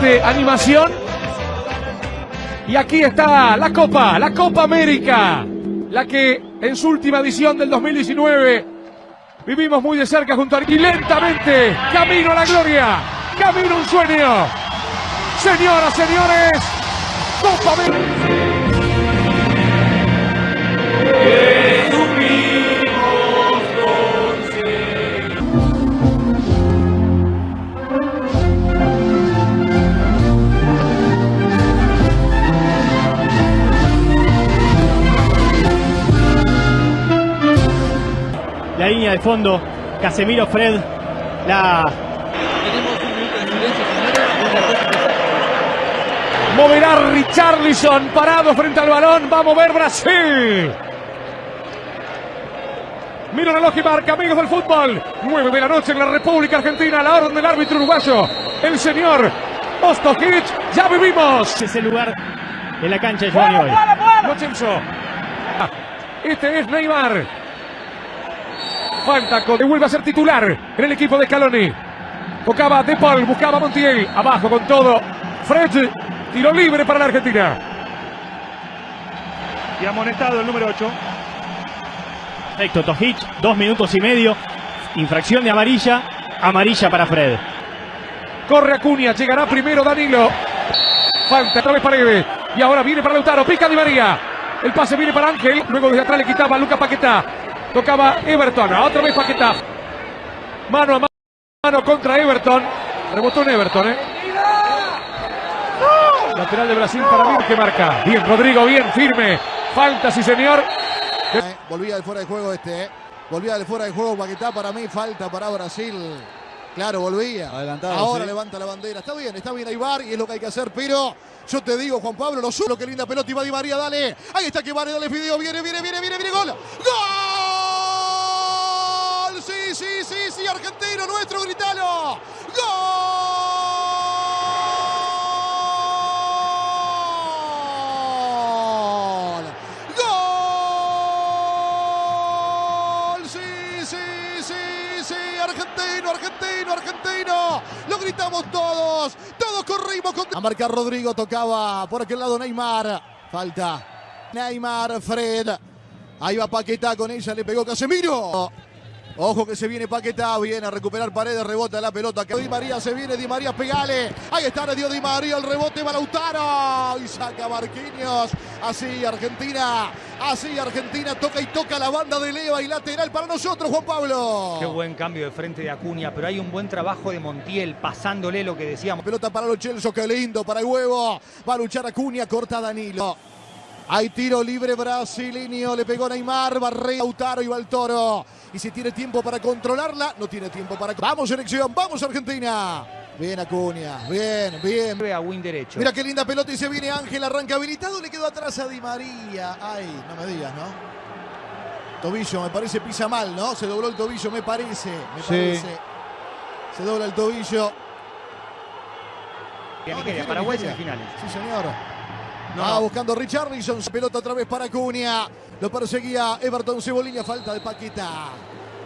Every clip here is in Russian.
animación. Y aquí está la Copa, la Copa América, la que en su última edición del 2019 vivimos muy de cerca junto a y lentamente, camino a la gloria, camino a un sueño. Señoras, señores, Copa América. La línea de fondo, Casemiro Fred, la Moverá Richarlison parado frente al balón. Va a mover Brasil. Mira el reloj y marca, amigos del fútbol. 9 de la noche en la República Argentina. La orden del árbitro uruguayo. El señor Ostojic. Ya vivimos. ese lugar en la cancha de Giovanni hoy. Chemso. Este es Neymar. Falta con... Vuelve a ser titular en el equipo de Caloni. Buscaba De Paul, buscaba Montiel. Abajo con todo. Fred. Tiro libre para la Argentina. Y amonestado el número 8. Perfecto, Tojic, dos minutos y medio. Infracción de amarilla. Amarilla para Fred. Corre Acuña, llegará primero Danilo. Falta otra vez Paredes. Y ahora viene para Lautaro, pica Di María. El pase viene para Ángel. Luego desde atrás le quitaba a Luca Paquetá. Tocaba Everton. Otra vez Paquetá. Mano a mano contra Everton. Rebotó en Everton, ¿eh? Lateral de Brasil para mí que marca. Bien, Rodrigo, bien, firme. Falta, sí, señor. Eh, volvía de fuera de juego este, eh. Volvía de fuera de juego Paquetá para mí, falta para Brasil. Claro, volvía. Adelantado, Ahora sí. levanta la bandera. Está bien, está bien Aibar y es lo que hay que hacer, pero yo te digo, Juan Pablo, lo solo que linda pelota y va Di María, dale. Ahí está que vale, dale video, viene, viene, viene, viene, viene, gol. ¡Gol! Sí, sí, sí, argentino nuestro, gritalo. ¡Gol! ¡Gol! Sí, sí, sí, sí, argentino, argentino, argentino. Lo gritamos todos, todos corrimos con... A marcar Rodrigo, tocaba por aquel lado Neymar. Falta. Neymar, Fred. Ahí va Paquetá con ella, le pegó Casemiro. Ojo que se viene Paquetá, viene a recuperar paredes, rebota la pelota. Di María se viene, Di María, pegale. Ahí está, le dio Di María, el rebote va Lautaro. Y saca Marquinhos. Así Argentina, así Argentina toca y toca la banda de Leva y lateral para nosotros, Juan Pablo. Qué buen cambio de frente de Acuña, pero hay un buen trabajo de Montiel pasándole lo que decíamos. Pelota para los Chelsea, qué lindo, para el huevo. Va a luchar Acuña, corta Danilo. Hay tiro libre brasileño, le pegó Neymar, Barrea, Lautaro y va el toro. Y si tiene tiempo para controlarla, no tiene tiempo para... Vamos selección, vamos Argentina. Bien Acuña, bien, bien. A win derecho. Mira qué linda pelota y se viene Ángel, arranca habilitado, le quedó atrás a Di María. Ay, no me digas, ¿no? Tobillo, me parece pisa mal, ¿no? Se dobló el tobillo, me parece, me Sí. parece. Se dobla el tobillo. No, Nigeria, Paraguay semifinales. Sí, señor. No, Va no. buscando Richarlison, pelota otra vez para Acuña. Lo perseguía Everton Cebolinha, falta de Paquetá.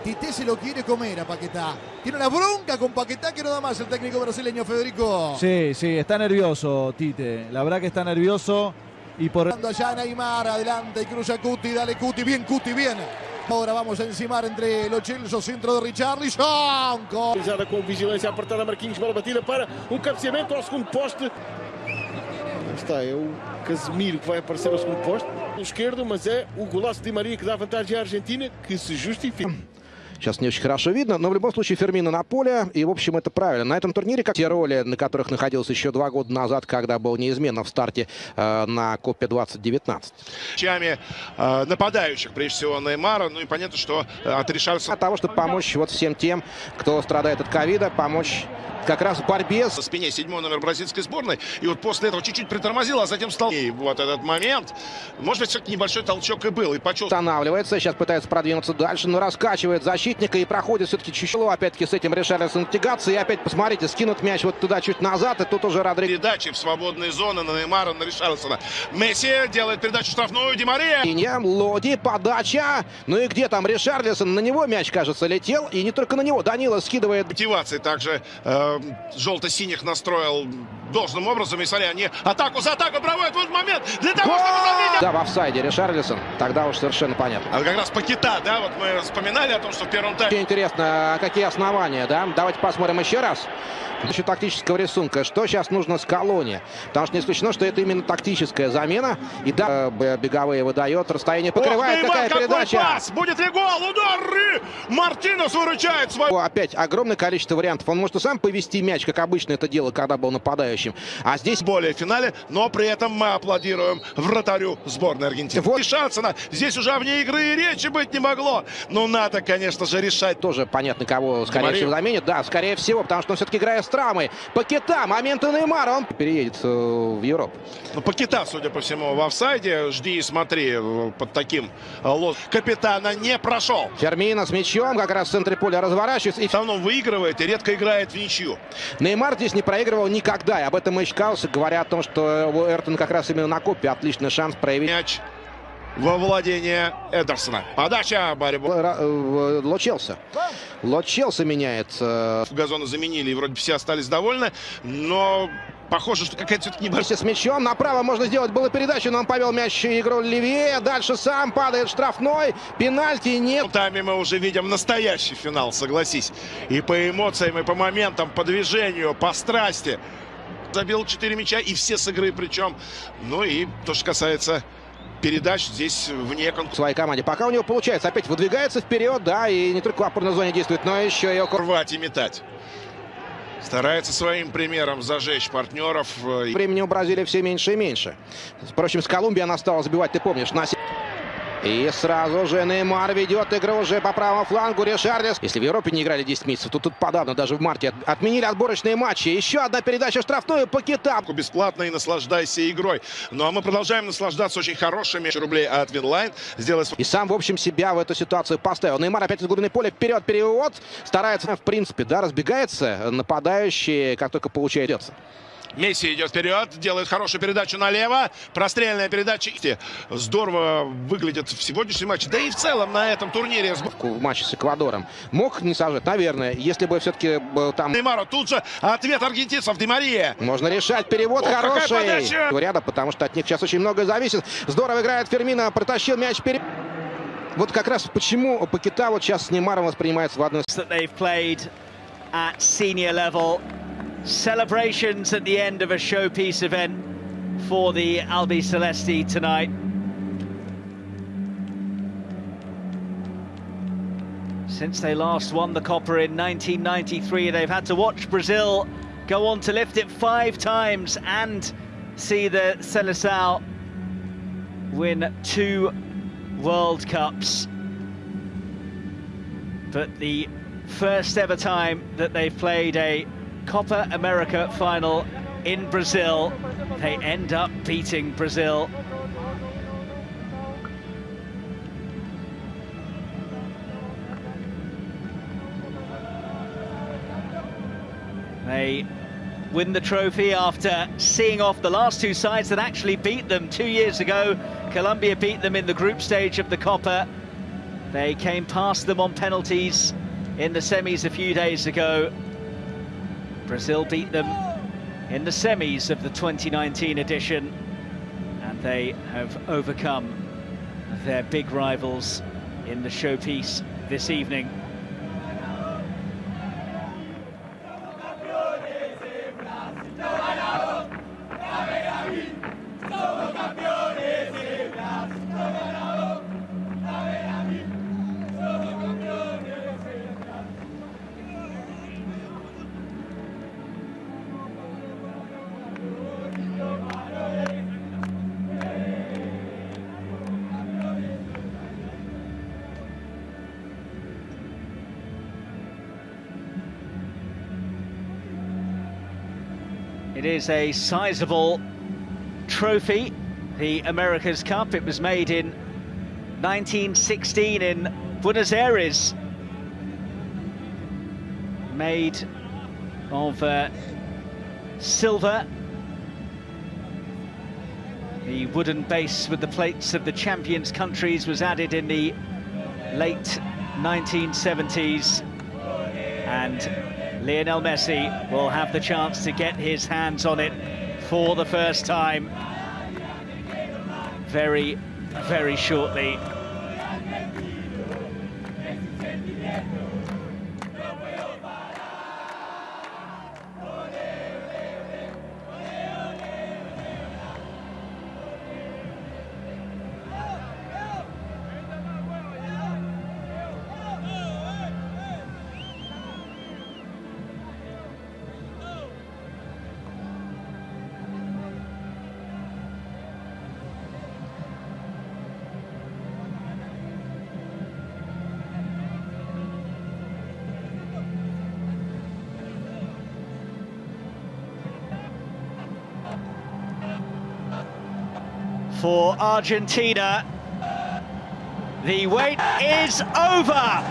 Tite se lo quiere comer a Paquetá. Tiene una bronca con Paquetá que no da más el técnico brasileño Federico. Sí, sí, está nervioso Tite. La verdad que está nervioso y por allá Neymar, adelante y cruza Cuti, dale Cuti, bien Cuti, bien. Ahora vamos a encimar entre los Chelsea, centro de Richarlison. Con... Realizada com vigilância apertada, Marquinhos, bola batida para um cabeceamento ao segundo poste. Está, é o Casemiro que vai aparecer ao segundo poste. O esquerdo, mas é o golaço de Maria que dá vantagem à Argentina, que se justifica. Сейчас не очень хорошо видно, но в любом случае Фермина на поле, и в общем это правильно. На этом турнире, как те роли, на которых находился еще два года назад, когда был неизменно в старте э, на Копе 2019. Чами э, нападающих, прежде всего Неймара. Ну и понятно, что э, от Ришарльсона Для того, чтобы помочь вот всем тем, кто страдает от ковида, помочь как раз в борьбе со спине седьмой номер бразильской сборной. И вот после этого чуть-чуть притормозил, а затем стал... И вот этот момент, может быть, все-таки небольшой толчок и был. И почувствовал... останавливается, сейчас пытается продвинуться дальше, но раскачивает защитника и проходит все-таки чуть-чуть. Опять-таки с этим Ришарлисон тягаться, и опять, посмотрите, скинут мяч вот туда чуть назад, и тут уже Родригес. Передачи в свободные зоны на Неймара, на Ришарльсона. Месси делает передачу штрафную, Ди Мария. Линия, Лоди, подача. Ну и где там Ришарлисон? На него мяч, кажется, летел. И не только на него. Данила скидывает. Мотивации также э, желто-синих настроил должным образом. И смотри, они атаку за атаку проводят. Вот момент для того, чтобы забить. Да, в офсайде Ришарлисон. Тогда уж совершенно понятно. А как раз Пакета, да, вот мы вспоминали о том, что в первом тайме... Очень интересно, а какие основания, да? Давайте посмотрим еще раз. Еще тактического рисунка. Что сейчас нужно с колонии? Потому что не исключено, что это именно тактическая замена. И да, беговые выдает, расстояние покрывает. Ох Какая какой передача? пас! Будет ли гол? Удар! Мартинес выручает свой... Опять огромное количество вариантов. Он может и сам повести мяч, как обычно это делал, когда был нападающим. А здесь более в финале, но при этом мы аплодируем вратарю сборной Аргентины. Вот. И Шансона. Здесь уже вне игры и речи быть не могло. Но надо, конечно же, решать. тоже понятно, кого, скорее Марию. всего, заменит. Да, скорее всего, потому что он все-таки играет с травмой. Пакета, момент Неймара, он переедет э, в Европу. Ну, Пакета, судя по всему, в офсайде. Жди и смотри э, под таким э, лоз. Капитана не прошел. Фермина с мячом, как раз в центре поля разворачивается. И В основном выигрывает и редко играет в ничью. Неймар здесь не проигрывал никогда. И об этом и Каус говоря о том, что Эртон как раз именно на копе отличный шанс проявить. Мяч во владение Эдерсона. Подача, борьба. Э, Ло Челси. Ло Челси меняет. Газоны заменили, и вроде все остались довольны. Но похоже, что какая-то все-таки небольшая... С мячом направо можно сделать было передачу, но он повел мяч игру левее. Дальше сам падает штрафной. Пенальти нет. В тайме мы уже видим настоящий финал, согласись. И по эмоциям, и по моментам, по движению, по страсти. Забил 4 мяча, и все с игры причем. Ну и то, что касается передач, здесь вне в конкурса. своей команде. Пока у него получается. Опять выдвигается вперед, да, и не только в опорной зоне действует, но еще и. Рвать и метать. Старается своим примером зажечь партнеров. э, Времени у Бразилии все меньше и меньше. Впрочем, с Колумбией она стала забивать, ты помнишь, на... И сразу же Неймар ведет игру уже по правому флангу Ришарлис. Если в Европе не играли 10 месяцев, то тут подавно, даже в марте от- отменили отборочные матчи. Еще одна передача штрафную по китам. бесплатно и наслаждайся игрой. Ну а мы продолжаем наслаждаться очень хорошими рублей от Винлайн. Сделай свой И сам, в общем, себя в эту ситуацию поставил. Неймар опять из глубины поля вперед, перевод. Старается, в принципе, да, разбегается. Нападающий, как только получается. Месси идет вперед, делает хорошую передачу налево. Прострельная передача. Здорово выглядит в сегодняшнем матче. Да и в целом на этом турнире. В матче с Эквадором. Мог не сажать, наверное, если бы все-таки там... Неймару тут же ответ аргентинцев. Ди Мария. Можно решать. Перевод какая хороший. Ряда, потому что от них сейчас очень многое зависит. Здорово играет Фермина. Протащил мяч вперед. Вот как раз почему Пакета вот сейчас с Неймаром воспринимается в одной that they've played at senior level. Celebrations at the end of a showpiece event for the Albi Celesti tonight. Since they last won the Copper in 1993, they've had to watch Brazil go on to lift it five times and see the Seleção win two World Cups. But the first ever time that they've played a Copa America final in Brazil, they end up beating Brazil. They win the trophy after seeing off the last two sides that actually beat them two years ago. Colombia beat them in the group stage of the Copa. They came past them on penalties in the semis a few days ago. Brazil beat them in the semis of the 2019 edition, and they have overcome their big rivals in the showpiece this evening. It is a sizable trophy, the America's Cup. It was made in 1916 in Buenos Aires. Made of uh, silver. The wooden base with the plates of the champions countries was added in the late 1970s and Lionel Messi will have the chance to get his hands on it for the first time very, very shortly. For Argentina. The wait is over.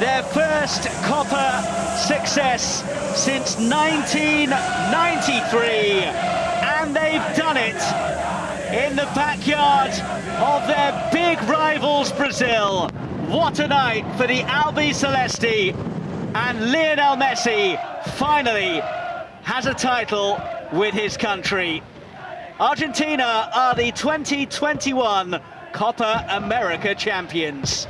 Their first Copa success since 1993. And they've done it in the backyard of their big rivals, Brazil. What a night for the Albi Celeste. And Lionel Messi finally has a title with his country. Argentina are the 2021 Copa America champions.